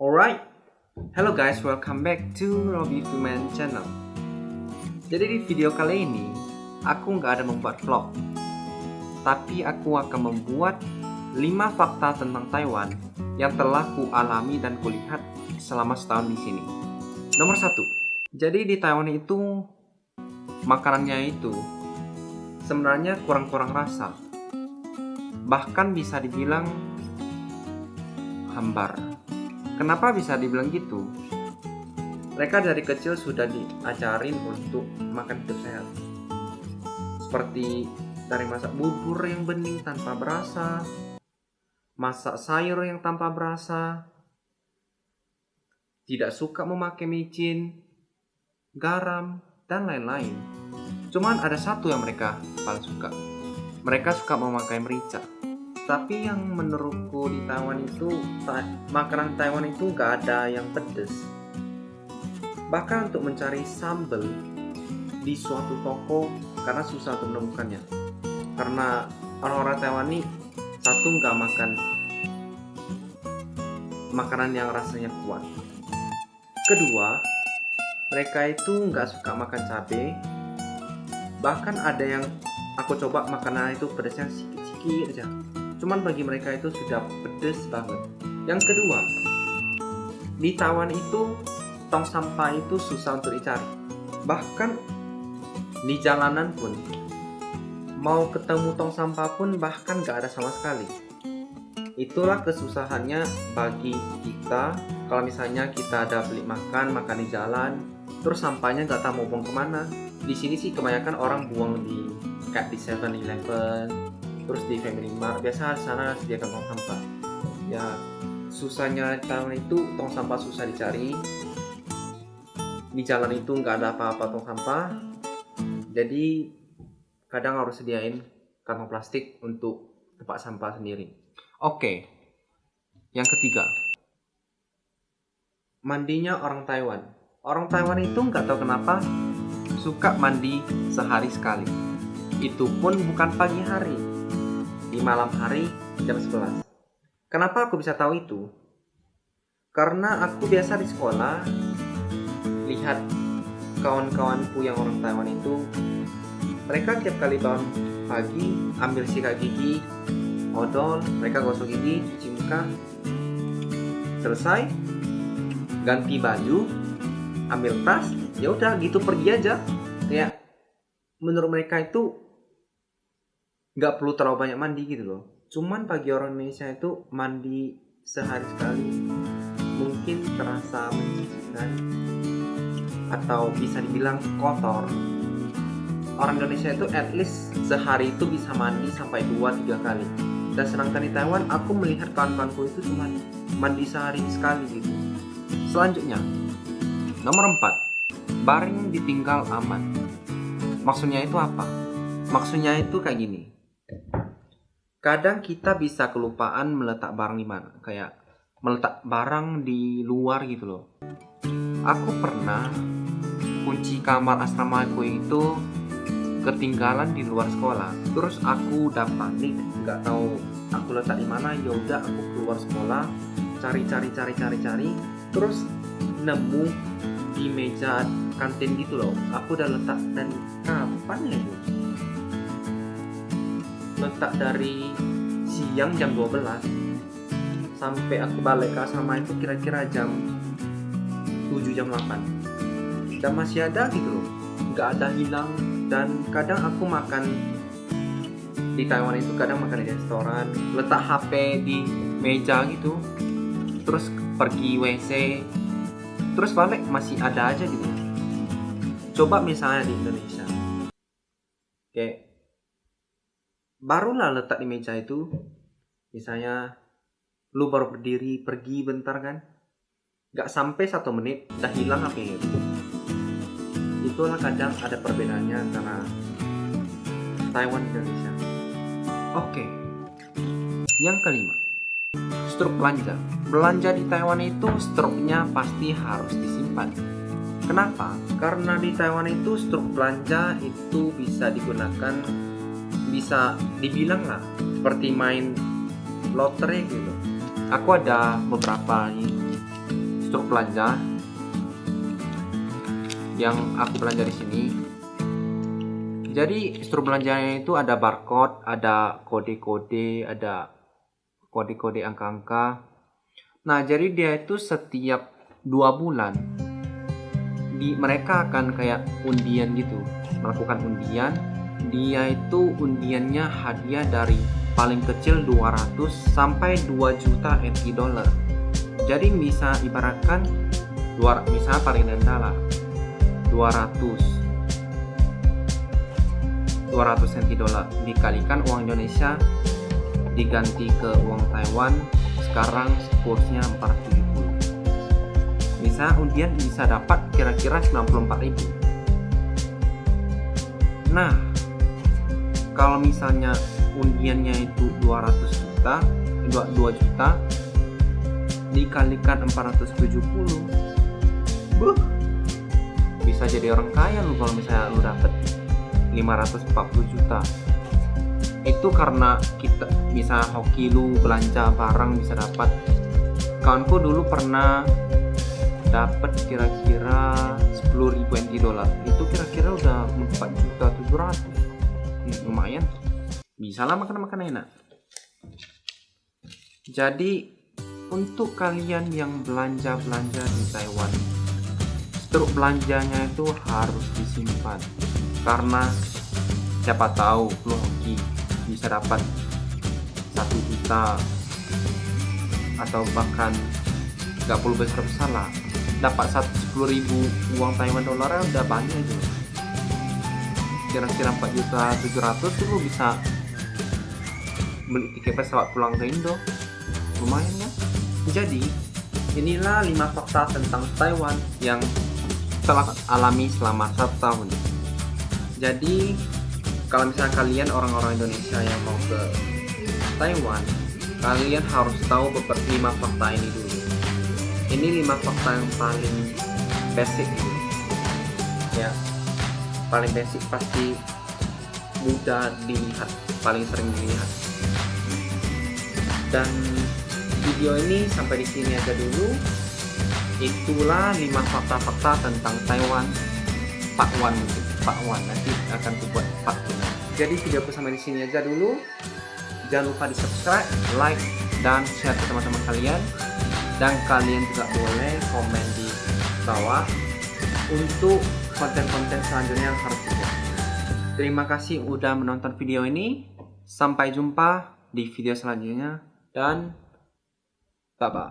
Alright, hello guys, welcome back to Robby Fuman channel. Jadi di video kali ini, aku nggak ada membuat vlog, tapi aku akan membuat 5 fakta tentang Taiwan yang telah ku alami dan kulihat selama setahun di sini. Nomor satu, jadi di Taiwan itu makanannya itu sebenarnya kurang-kurang rasa, bahkan bisa dibilang hambar. Kenapa bisa dibilang gitu? Mereka dari kecil sudah diajarin untuk makan hidup sehat. Seperti dari masak bubur yang bening tanpa berasa, masak sayur yang tanpa berasa, tidak suka memakai micin, garam, dan lain-lain. Cuman ada satu yang mereka paling suka. Mereka suka memakai merica tapi yang menurutku di Taiwan itu makanan Taiwan itu gak ada yang pedes. Bahkan untuk mencari sambal di suatu toko karena susah untuk menemukannya. Karena orang-orang Taiwan ini satu nggak makan makanan yang rasanya kuat. Kedua mereka itu nggak suka makan cabai bahkan ada yang aku coba makanan itu pedasnya sedikit-sedikit aja cuman bagi mereka itu sudah pedes banget. Yang kedua di Taiwan itu tong sampah itu susah untuk dicari. Bahkan di jalanan pun mau ketemu tong sampah pun bahkan gak ada sama sekali. Itulah kesusahannya bagi kita. Kalau misalnya kita ada beli makan makan di jalan terus sampahnya gak tahu mau buang ke mana. Di sini sih kebanyakan orang buang di kayak di 7-Eleven terus di Family Mart biasa sana sediakan tong sampah. Ya susahnya tahun itu tong sampah susah dicari. Di jalan itu nggak ada apa-apa tong sampah. Jadi kadang harus sediain kantong plastik untuk tempat sampah sendiri. Oke. Yang ketiga. Mandinya orang Taiwan. Orang Taiwan itu nggak tahu kenapa suka mandi sehari sekali. Itu pun bukan pagi hari di malam hari jam 11. Kenapa aku bisa tahu itu? Karena aku biasa di sekolah lihat kawan-kawanku yang orang Taiwan itu mereka tiap kali bangun pagi ambil sikat gigi, odol, mereka gosok gigi, cuci muka, selesai, ganti baju, ambil tas, ya udah gitu pergi aja. Kayak menurut mereka itu nggak perlu terlalu banyak mandi gitu loh. Cuman bagi orang Indonesia itu mandi sehari sekali mungkin terasa menjijikan atau bisa dibilang kotor. Orang Indonesia itu at least sehari itu bisa mandi sampai 2-3 kali. Dan sedangkan di Taiwan aku melihat kawan-kawanku itu cuma mandi sehari sekali gitu. Selanjutnya nomor 4 baring ditinggal aman. Maksudnya itu apa? Maksudnya itu kayak gini kadang kita bisa kelupaan meletak barang di mana kayak meletak barang di luar gitu loh. Aku pernah kunci kamar asrama aku itu ketinggalan di luar sekolah. Terus aku udah panik nggak tahu aku letak di mana. Ya udah aku keluar sekolah cari cari cari cari cari. Terus nemu di meja kantin gitu loh. Aku udah letak dan kapan ya itu letak dari siang jam 12 sampai aku balik ke asrama itu kira-kira jam 7 jam 8 dan masih ada gitu loh. Nggak ada hilang. Dan kadang aku makan di Taiwan itu kadang makan di restoran letak HP di meja gitu terus pergi WC terus balik masih ada aja gitu. Coba misalnya di Indonesia. Kayak barulah letak di meja itu. Misalnya lu baru berdiri pergi bentar kan? Nggak sampai satu menit udah hilang HP itu itulah kadang ada perbedaannya antara Taiwan dan Indonesia. Oke. Yang kelima struk belanja. Belanja di Taiwan itu struknya pasti harus disimpan. Kenapa? Karena di Taiwan itu struk belanja itu bisa digunakan bisa dibilang lah seperti main lotre gitu aku ada beberapa struk belanja yang aku belanja di sini. Jadi struk belanjanya itu ada barcode, ada kode-kode, ada kode-kode angka-angka. Nah, jadi dia itu setiap dua bulan di mereka akan kayak undian gitu, melakukan undian. Dia itu undiannya hadiah dari paling kecil 200 sampai 2 juta NT dollar. Jadi bisa ibaratkan dua misalnya paling rendah lah 200 200 NT dollar. Dikalikan uang Indonesia diganti ke uang Taiwan sekarang kursnya 470 bisa undian bisa dapat kira-kira 94.000 nah kalau misalnya undiannya itu 200 juta 2, 2 juta dikalikan 470 buh bisa jadi orang kaya lu kalau misalnya lu dapet 540 juta. Itu karena kita bisa hoki lu belanja barang bisa dapat. Kawanku dulu pernah dapat kira-kira 10.000 NT dolar. Itu kira-kira udah 4 juta 700 hmm, lumayan. Bisa lah makan-makan enak. Jadi untuk kalian yang belanja-belanja di Taiwan struk belanjanya itu harus disimpan. Karena siapa tahu lu hoki bisa dapat satu juta atau bahkan 30 besar besar lah. Dapat sepuluh ribu uang Taiwan dolar udah banyak itu kira-kira 4 juta 700 itu bisa beli tiket pesawat pulang ke Indo. Lumayan ya. Jadi inilah 5 fakta tentang Taiwan yang telah alami selama satu tahun. Jadi kalau misalnya kalian orang-orang Indonesia yang mau ke Taiwan kalian harus tahu beberapa lima fakta ini dulu. Ini lima fakta yang paling basic ya paling basic pasti mudah dilihat paling sering dilihat. Dan video ini sampai di sini aja dulu. Itulah lima fakta-fakta tentang Taiwan Pak Wan Pak Wan nanti akan dibuat Pak jadi videoku sampai di sini aja dulu. Jangan lupa di subscribe like dan share ke teman-teman kalian. Dan kalian juga boleh komen di bawah untuk konten-konten selanjutnya yang harus dibuat. Terima kasih udah menonton video ini. Sampai jumpa di video selanjutnya dan bye bye